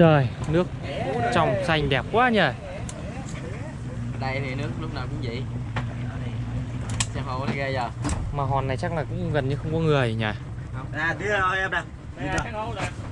Trời, nước trong xanh đẹp quá nhỉ. Đây thì nước lúc nào cũng vậy. Xem hồ nó ghê giờ. Mà hòn này chắc là cũng gần như không có người nhỉ. À, đưa rồi em nè.